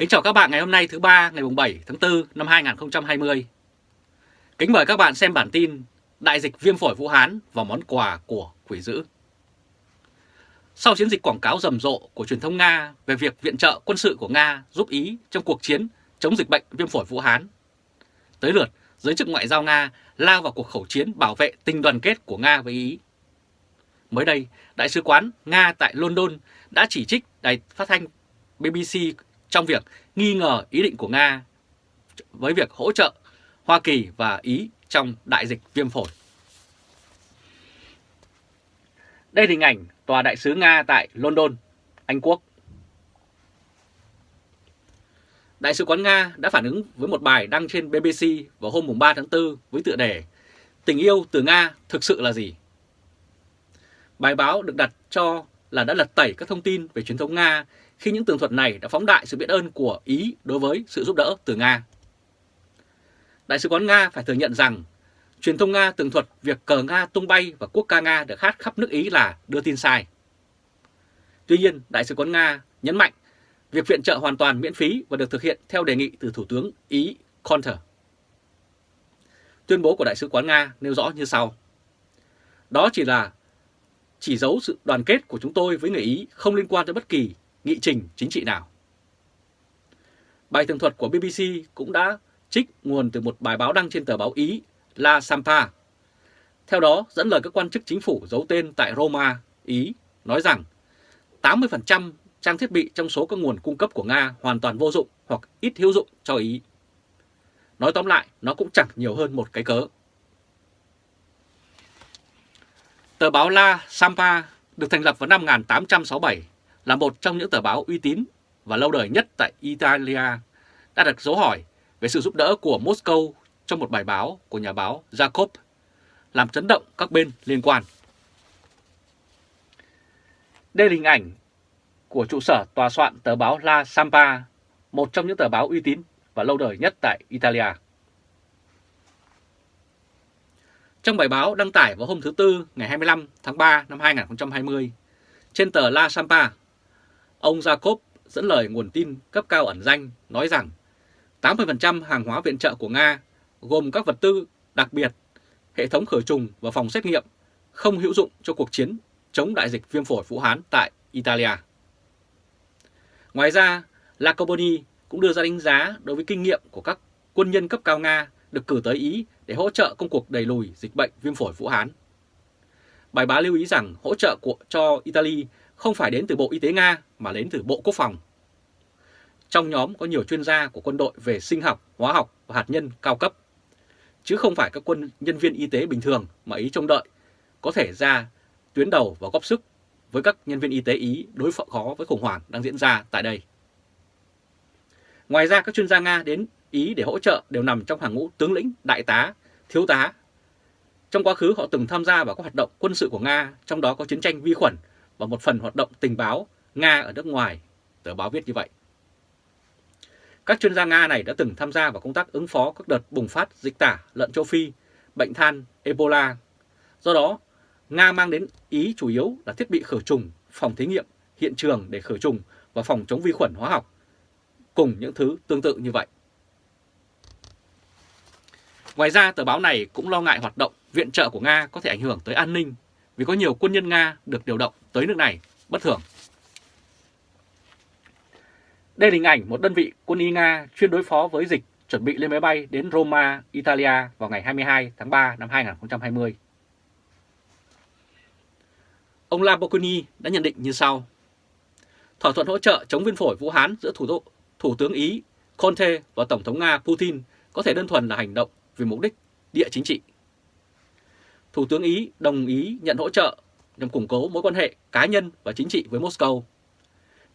Kính chào các bạn ngày hôm nay thứ ba ngày 7 tháng 4 năm 2020. Kính mời các bạn xem bản tin Đại dịch viêm phổi Vũ Hán và món quà của quỷ dữ. Sau chiến dịch quảng cáo rầm rộ của truyền thông Nga về việc viện trợ quân sự của Nga giúp Ý trong cuộc chiến chống dịch bệnh viêm phổi Vũ Hán, tới lượt giới chức ngoại giao Nga lao vào cuộc khẩu chiến bảo vệ tình đoàn kết của Nga với Ý. Mới đây, Đại sứ quán Nga tại London đã chỉ trích đài phát thanh BBC trong việc nghi ngờ ý định của Nga với việc hỗ trợ Hoa Kỳ và Ý trong đại dịch viêm phổi. Đây là hình ảnh Tòa Đại sứ Nga tại London, Anh Quốc. Đại sứ quán Nga đã phản ứng với một bài đăng trên BBC vào hôm 3 tháng 4 với tựa đề Tình yêu từ Nga thực sự là gì? Bài báo được đặt cho là đã lật tẩy các thông tin về truyền thống Nga khi những tường thuật này đã phóng đại sự biết ơn của Ý đối với sự giúp đỡ từ Nga. Đại sứ quán Nga phải thừa nhận rằng truyền thông Nga tường thuật việc cờ Nga tung bay và quốc ca Nga được hát khắp nước Ý là đưa tin sai. Tuy nhiên, Đại sứ quán Nga nhấn mạnh việc viện trợ hoàn toàn miễn phí và được thực hiện theo đề nghị từ Thủ tướng Ý Conter. Tuyên bố của Đại sứ quán Nga nêu rõ như sau. Đó chỉ là chỉ dấu sự đoàn kết của chúng tôi với người Ý không liên quan tới bất kỳ nghị trình chính trị nào. Bài tường thuật của BBC cũng đã trích nguồn từ một bài báo đăng trên tờ báo Ý La Sampa. Theo đó, dẫn lời các quan chức chính phủ giấu tên tại Roma, Ý, nói rằng 80% trang thiết bị trong số các nguồn cung cấp của Nga hoàn toàn vô dụng hoặc ít hữu dụng cho Ý. Nói tóm lại, nó cũng chẳng nhiều hơn một cái cớ. Tờ báo La Sampa được thành lập vào năm 1867 là một trong những tờ báo uy tín và lâu đời nhất tại Italia đã đặt dấu hỏi về sự giúp đỡ của Moscow trong một bài báo của nhà báo Jacob làm chấn động các bên liên quan. Đây là hình ảnh của trụ sở tòa soạn tờ báo La Sampa, một trong những tờ báo uy tín và lâu đời nhất tại Italia. Trong bài báo đăng tải vào hôm thứ Tư ngày 25 tháng 3 năm 2020 trên tờ La Sampa, ông Jacob dẫn lời nguồn tin cấp cao ẩn danh nói rằng 80% hàng hóa viện trợ của Nga gồm các vật tư đặc biệt, hệ thống khử trùng và phòng xét nghiệm không hữu dụng cho cuộc chiến chống đại dịch viêm phổi Vũ Hán tại Italia. Ngoài ra, Lacoboni cũng đưa ra đánh giá đối với kinh nghiệm của các quân nhân cấp cao Nga được cử tới Ý để hỗ trợ công cuộc đẩy lùi dịch bệnh viêm phổi Vũ Hán. Bài báo lưu ý rằng hỗ trợ của, cho Italy không phải đến từ Bộ Y tế Nga mà đến từ Bộ Quốc phòng. Trong nhóm có nhiều chuyên gia của quân đội về sinh học, hóa học và hạt nhân cao cấp, chứ không phải các quân nhân viên y tế bình thường mà Ý trông đợi có thể ra tuyến đầu và góp sức với các nhân viên y tế Ý đối phó khó với khủng hoảng đang diễn ra tại đây. Ngoài ra các chuyên gia Nga đến Ý để hỗ trợ đều nằm trong hàng ngũ tướng lĩnh, đại tá, thiếu tá. Trong quá khứ họ từng tham gia vào các hoạt động quân sự của Nga, trong đó có chiến tranh vi khuẩn và một phần hoạt động tình báo Nga ở nước ngoài, tờ báo viết như vậy. Các chuyên gia Nga này đã từng tham gia vào công tác ứng phó các đợt bùng phát dịch tả lợn châu Phi, bệnh than, Ebola. Do đó, Nga mang đến Ý chủ yếu là thiết bị khử trùng, phòng thí nghiệm, hiện trường để khử trùng và phòng chống vi khuẩn hóa học, cùng những thứ tương tự như vậy. Ngoài ra, tờ báo này cũng lo ngại hoạt động viện trợ của Nga có thể ảnh hưởng tới an ninh vì có nhiều quân nhân Nga được điều động tới nước này bất thường. Đây là hình ảnh một đơn vị quân y Nga chuyên đối phó với dịch chuẩn bị lên máy bay đến Roma, Italia vào ngày 22 tháng 3 năm 2020. Ông Lamborghini đã nhận định như sau. Thỏa thuận hỗ trợ chống viêm phổi Vũ Hán giữa thủ, thủ tướng Ý Conte và Tổng thống Nga Putin có thể đơn thuần là hành động vì mục đích địa chính trị. Thủ tướng Ý đồng ý nhận hỗ trợ nhằm củng cố mối quan hệ cá nhân và chính trị với Moscow,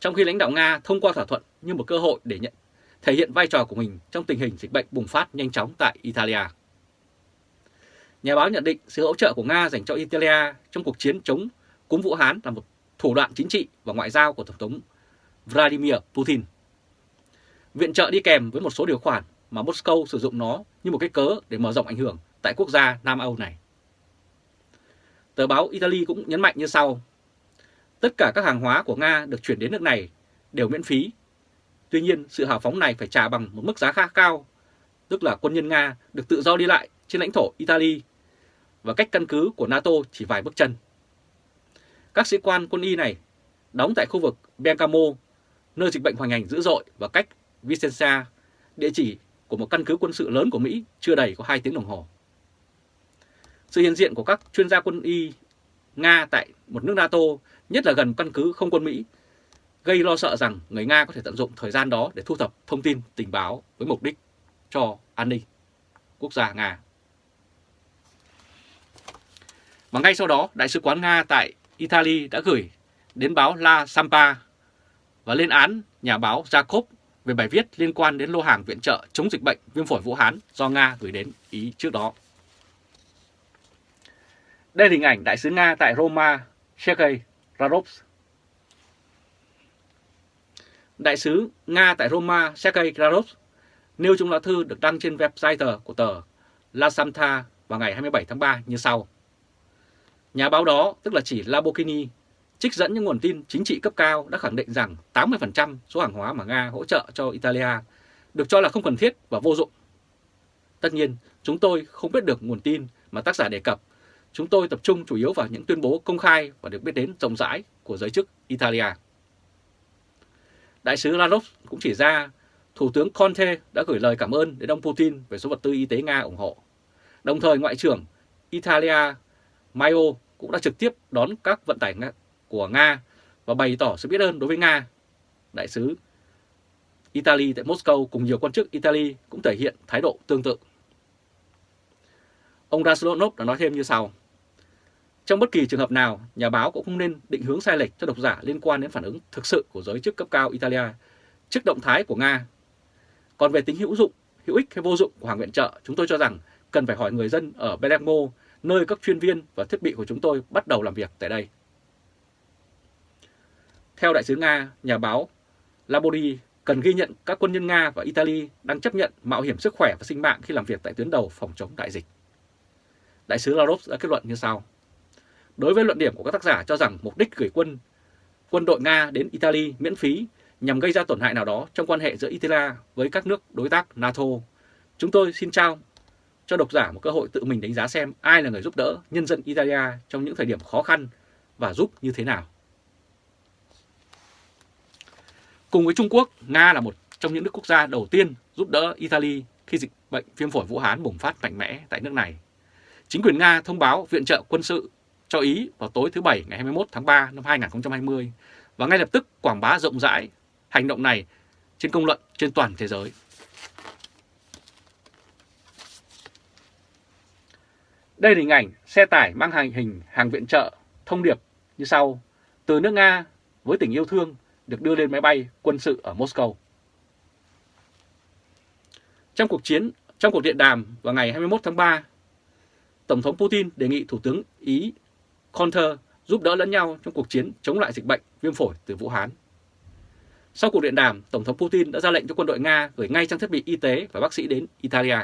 trong khi lãnh đạo Nga thông qua thỏa thuận như một cơ hội để nhận thể hiện vai trò của mình trong tình hình dịch bệnh bùng phát nhanh chóng tại Italia. Nhà báo nhận định sự hỗ trợ của Nga dành cho Italia trong cuộc chiến chống cúm Vũ Hán là một thủ đoạn chính trị và ngoại giao của Tổng thống Vladimir Putin. Viện trợ đi kèm với một số điều khoản mà Moscow sử dụng nó như một cái cớ để mở rộng ảnh hưởng tại quốc gia Nam Âu này. Tờ báo Italy cũng nhấn mạnh như sau. Tất cả các hàng hóa của Nga được chuyển đến nước này đều miễn phí. Tuy nhiên, sự hào phóng này phải trả bằng một mức giá khá cao, tức là quân nhân Nga được tự do đi lại trên lãnh thổ Italy và cách căn cứ của NATO chỉ vài bước chân. Các sĩ quan quân y này đóng tại khu vực Bergamo, nơi dịch bệnh hoành hành dữ dội và cách Vicenza, địa chỉ của một căn cứ quân sự lớn của Mỹ chưa đầy có 2 tiếng đồng hồ. Sự hiện diện của các chuyên gia quân y Nga tại một nước NATO, nhất là gần căn cứ không quân Mỹ, gây lo sợ rằng người Nga có thể tận dụng thời gian đó để thu thập thông tin tình báo với mục đích cho an ninh quốc gia Nga. Và ngay sau đó, Đại sứ quán Nga tại Italy đã gửi đến báo La Sampa và lên án nhà báo Jacob về bài viết liên quan đến lô hàng viện trợ chống dịch bệnh viêm phổi Vũ Hán do Nga gửi đến Ý trước đó. Đây là hình ảnh Đại sứ Nga tại Roma, Sergei Rarovs. Đại sứ Nga tại Roma, Sergei Rarovs, nêu trong lá thư được đăng trên website của tờ La Samta vào ngày 27 tháng 3 như sau. Nhà báo đó, tức là chỉ Labokini, trích dẫn những nguồn tin chính trị cấp cao đã khẳng định rằng 80% số hàng hóa mà Nga hỗ trợ cho Italia được cho là không cần thiết và vô dụng. Tất nhiên, chúng tôi không biết được nguồn tin mà tác giả đề cập. Chúng tôi tập trung chủ yếu vào những tuyên bố công khai và được biết đến rộng rãi của giới chức Italia. Đại sứ Lavrov cũng chỉ ra Thủ tướng Conte đã gửi lời cảm ơn đến ông Putin về số vật tư y tế Nga ủng hộ. Đồng thời, Ngoại trưởng Italia Maio cũng đã trực tiếp đón các vận tải của Nga và bày tỏ sự biết ơn đối với Nga. Đại sứ Italy tại Moscow cùng nhiều quan chức Italy cũng thể hiện thái độ tương tự. Ông Raslonov đã nói thêm như sau. Trong bất kỳ trường hợp nào, nhà báo cũng không nên định hướng sai lệch cho độc giả liên quan đến phản ứng thực sự của giới chức cấp cao Italia trước động thái của Nga. Còn về tính hữu dụng, hữu ích hay vô dụng của hàng viện trợ, chúng tôi cho rằng cần phải hỏi người dân ở Bergamo, nơi các chuyên viên và thiết bị của chúng tôi bắt đầu làm việc tại đây. Theo đại sứ Nga, nhà báo Labori cần ghi nhận các quân nhân Nga và Italy đang chấp nhận mạo hiểm sức khỏe và sinh mạng khi làm việc tại tuyến đầu phòng chống đại dịch. Đại sứ Lavrov đã kết luận như sau. Đối với luận điểm của các tác giả cho rằng mục đích gửi quân quân đội Nga đến Italy miễn phí nhằm gây ra tổn hại nào đó trong quan hệ giữa Italia với các nước đối tác NATO, chúng tôi xin trao cho độc giả một cơ hội tự mình đánh giá xem ai là người giúp đỡ nhân dân Italia trong những thời điểm khó khăn và giúp như thế nào. Cùng với Trung Quốc, Nga là một trong những nước quốc gia đầu tiên giúp đỡ Italy khi dịch bệnh viêm phổi Vũ Hán bùng phát mạnh mẽ tại nước này. Chính quyền Nga thông báo viện trợ quân sự cho Ý vào tối thứ Bảy ngày 21 tháng 3 năm 2020 và ngay lập tức quảng bá rộng rãi hành động này trên công luận trên toàn thế giới. Đây là hình ảnh xe tải mang hành hình hàng viện trợ thông điệp như sau. Từ nước Nga với tình yêu thương được đưa lên máy bay quân sự ở Moscow. Trong cuộc chiến, trong cuộc điện đàm vào ngày 21 tháng 3, Tổng thống Putin đề nghị Thủ tướng Ý Conter giúp đỡ lẫn nhau trong cuộc chiến chống lại dịch bệnh viêm phổi từ Vũ Hán. Sau cuộc điện đàm, Tổng thống Putin đã ra lệnh cho quân đội Nga gửi ngay trang thiết bị y tế và bác sĩ đến Italia.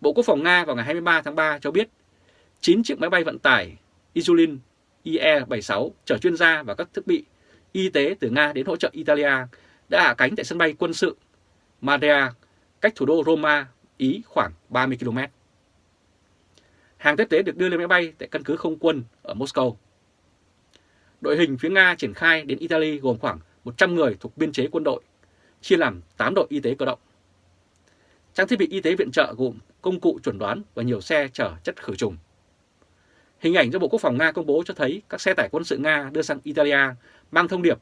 Bộ Quốc phòng Nga vào ngày 23 tháng 3 cho biết 9 chiếc máy bay vận tải Isulin IE-76 chở chuyên gia và các thiết bị y tế từ Nga đến hỗ trợ Italia đã hạ cánh tại sân bay quân sự Madrea, cách thủ đô Roma, Ý khoảng 30 km. Hàng tiếp tế được đưa lên máy bay tại căn cứ không quân ở Moscow. Đội hình phía Nga triển khai đến Italy gồm khoảng 100 người thuộc biên chế quân đội, chia làm 8 đội y tế cơ động. Trang thiết bị y tế viện trợ gồm công cụ chuẩn đoán và nhiều xe chở chất khử trùng. Hình ảnh do Bộ Quốc phòng Nga công bố cho thấy các xe tải quân sự Nga đưa sang Italia mang thông điệp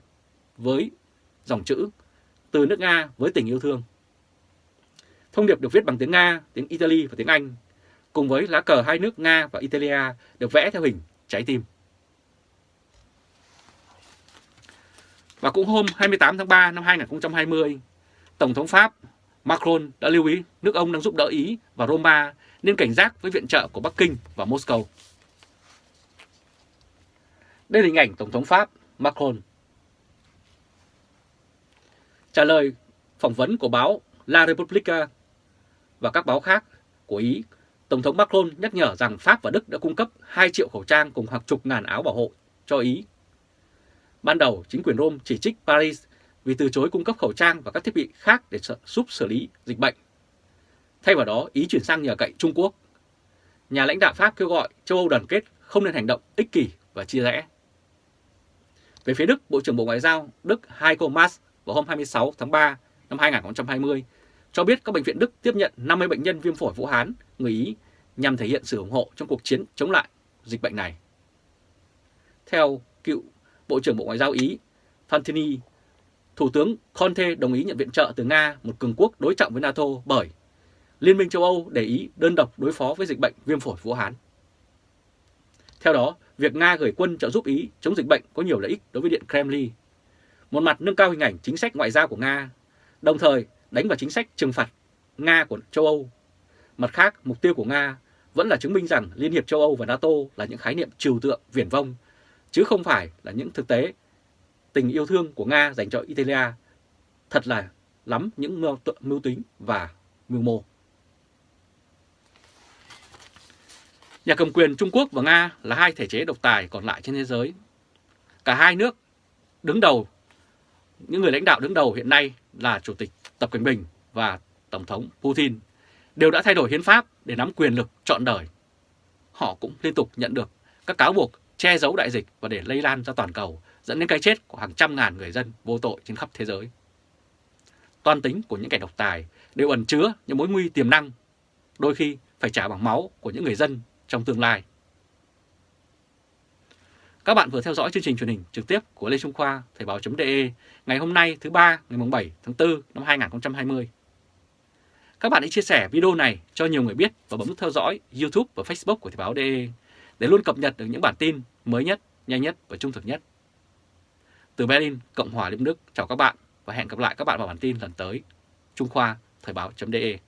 với dòng chữ từ nước Nga với tình yêu thương. Thông điệp được viết bằng tiếng Nga, tiếng Italy và tiếng Anh, cùng với lá cờ hai nước Nga và Italia được vẽ theo hình trái tim. Và cũng hôm 28 tháng 3 năm 2020, Tổng thống Pháp Macron đã lưu ý nước ông đang giúp đỡ Ý và Roma nên cảnh giác với viện trợ của Bắc Kinh và Moscow. Đây là hình ảnh Tổng thống Pháp Macron. Trả lời phỏng vấn của báo La Repubblica và các báo khác của Ý, Tổng thống Macron nhắc nhở rằng Pháp và Đức đã cung cấp 2 triệu khẩu trang cùng hàng chục ngàn áo bảo hộ cho Ý. Ban đầu, chính quyền Rome chỉ trích Paris vì từ chối cung cấp khẩu trang và các thiết bị khác để giúp xử lý dịch bệnh. Thay vào đó, Ý chuyển sang nhờ cậy Trung Quốc. Nhà lãnh đạo Pháp kêu gọi châu Âu đoàn kết không nên hành động ích kỷ và chia rẽ. Về phía Đức, Bộ trưởng Bộ Ngoại giao Đức Heiko Maas vào hôm 26 tháng 3 năm 2020 cho biết các bệnh viện Đức tiếp nhận 50 bệnh nhân viêm phổi Vũ Hán, người Ý nhằm thể hiện sự ủng hộ trong cuộc chiến chống lại dịch bệnh này. Theo cựu Bộ trưởng Bộ Ngoại giao Ý Fantini, Thủ tướng Conte đồng ý nhận viện trợ từ Nga, một cường quốc đối trọng với NATO bởi Liên minh châu Âu để ý đơn độc đối phó với dịch bệnh viêm phổi Vũ Hán. Theo đó, việc Nga gửi quân trợ giúp Ý chống dịch bệnh có nhiều lợi ích đối với Điện Kremlin. Một mặt nâng cao hình ảnh chính sách ngoại giao của Nga, đồng thời đánh vào chính sách trừng phạt Nga của châu Âu. Mặt khác, mục tiêu của Nga vẫn là chứng minh rằng Liên hiệp châu Âu và NATO là những khái niệm trừu tượng viển vông, chứ không phải là những thực tế tình yêu thương của Nga dành cho Italia thật là lắm những mưu, mưu tính và mưu mô. Nhà cầm quyền Trung Quốc và Nga là hai thể chế độc tài còn lại trên thế giới. Cả hai nước đứng đầu, những người lãnh đạo đứng đầu hiện nay là Chủ tịch Tập Cận Bình và Tổng thống Putin đều đã thay đổi hiến pháp để nắm quyền lực trọn đời. Họ cũng liên tục nhận được các cáo buộc che giấu đại dịch và để lây lan ra toàn cầu, dẫn đến cái chết của hàng trăm ngàn người dân vô tội trên khắp thế giới. Toàn tính của những kẻ độc tài đều ẩn chứa những mối nguy tiềm năng, đôi khi phải trả bằng máu của những người dân trong tương lai. Các bạn vừa theo dõi chương trình truyền hình trực tiếp của Lê Trung Khoa, Thời báo.de ngày hôm nay thứ ba ngày 7 tháng 4 năm 2020. Các bạn hãy chia sẻ video này cho nhiều người biết và bấm theo dõi YouTube và Facebook của Thời báo.de để luôn cập nhật được những bản tin mới nhất, nhanh nhất và trung thực nhất. Từ Berlin, Cộng hòa Liên Đức, chào các bạn và hẹn gặp lại các bạn vào bản tin lần tới. Trung Khoa, Thời báo.de